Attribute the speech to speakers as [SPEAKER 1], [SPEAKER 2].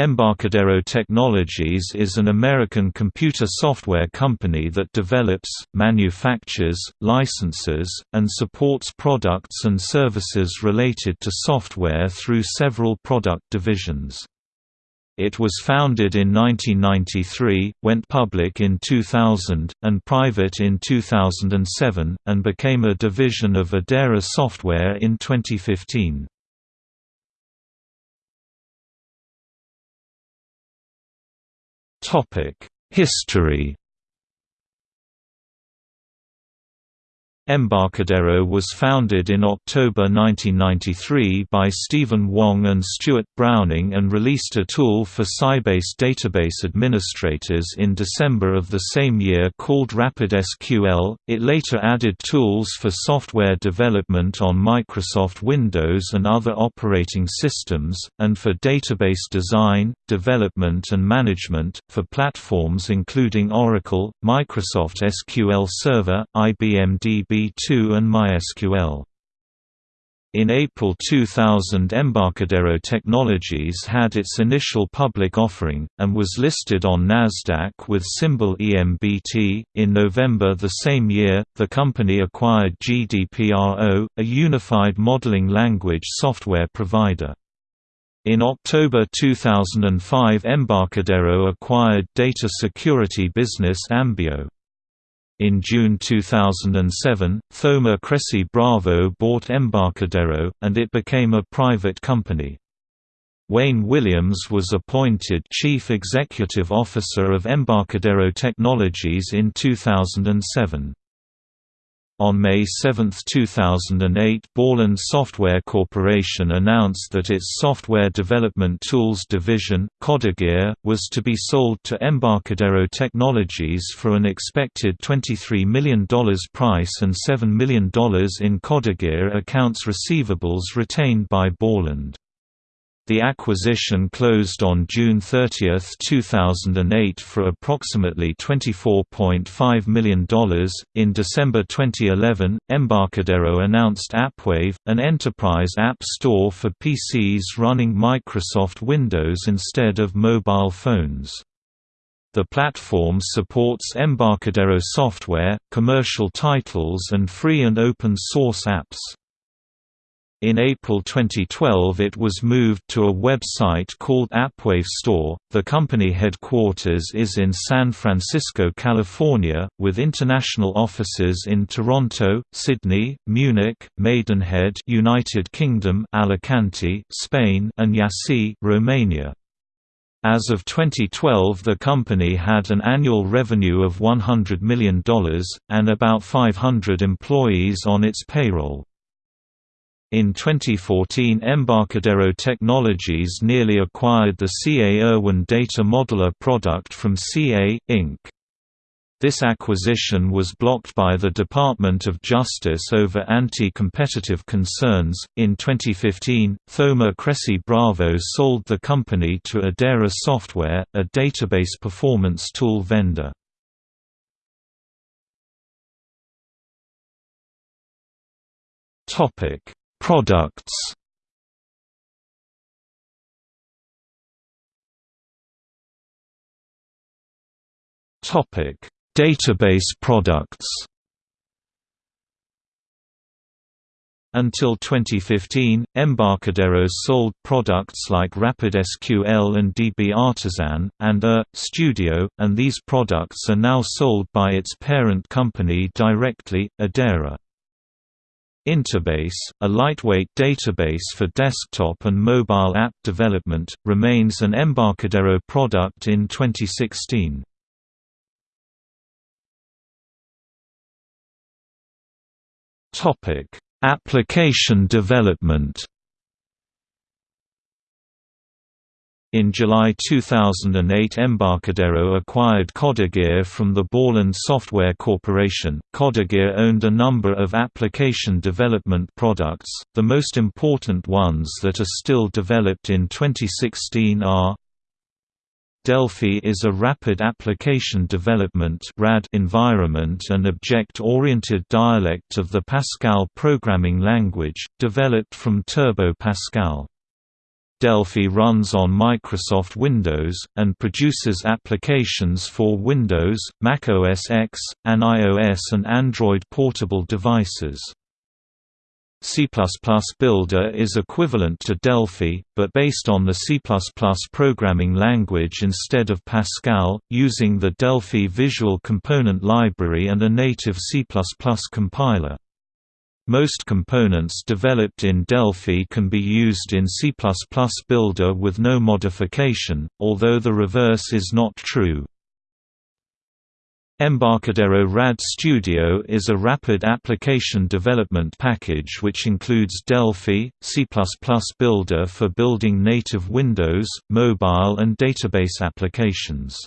[SPEAKER 1] Embarcadero Technologies is an American computer software company that develops, manufactures, licenses, and supports products and services related to software through several product divisions. It was founded in 1993, went public in 2000, and private in 2007, and became a division of Idera Software in 2015. History Embarcadero was founded in October 1993 by Stephen Wong and Stuart Browning and released a tool for Sybase database administrators in December of the same year called RapidSQL. It later added tools for software development on Microsoft Windows and other operating systems, and for database design, development and management, for platforms including Oracle, Microsoft SQL Server, IBM DB DB2 and MySQL. In April 2000 Embarcadero Technologies had its initial public offering, and was listed on Nasdaq with symbol EMBT. In November the same year, the company acquired GDPRO, a unified modeling language software provider. In October 2005 Embarcadero acquired data security business Ambeo. In June 2007, Thoma Cressey Bravo bought Embarcadero, and it became a private company. Wayne Williams was appointed Chief Executive Officer of Embarcadero Technologies in 2007. On May 7, 2008 Borland Software Corporation announced that its software development tools division, CodeGear, was to be sold to Embarcadero Technologies for an expected $23 million price and $7 million in CodeGear accounts receivables retained by Borland. The acquisition closed on June 30, 2008 for approximately $24.5 million. In December 2011, Embarcadero announced AppWave, an enterprise app store for PCs running Microsoft Windows instead of mobile phones. The platform supports Embarcadero software, commercial titles and free and open source apps. In April 2012 it was moved to a website called AppWave Store. The company headquarters is in San Francisco, California, with international offices in Toronto, Sydney, Munich, Maidenhead, United Kingdom, Alicante, Spain, and Iași, Romania. As of 2012 the company had an annual revenue of $100 million, and about 500 employees on its payroll. In 2014 Embarcadero Technologies nearly acquired the CA ERwin data modeler product from CA, Inc. This acquisition was blocked by the Department of Justice over anti-competitive concerns. In 2015, Thoma Cressey Bravo sold the company to Idera Software, a database performance tool vendor. Topic: Products Topic: Database products. Until 2015, Embarcadero sold products like RapidSQL and DB Artisan, and A, Studio, and these products are now sold by its parent company directly, Idera. Interbase, a lightweight database for desktop and mobile app development, remains an Embarcadero product in 2016. Application development In July 2008 Embarcadero acquired CodeGear from the Borland Software Corporation. CodeGear owned a number of application development products, the most important ones that are still developed in 2016 are Delphi is a rapid application development environment and object-oriented dialect of the Pascal programming language, developed from Turbo Pascal. Delphi runs on Microsoft Windows, and produces applications for Windows, Mac OS X, and iOS and Android portable devices. C++ Builder is equivalent to Delphi, but based on the C++ programming language instead of Pascal, using the Delphi Visual Component Library and a native C++ compiler. Most components developed in Delphi can be used in C++ Builder with no modification, although the reverse is not true. Embarcadero RAD Studio is a rapid application development package which includes Delphi, C++ Builder for building native Windows, mobile and database applications.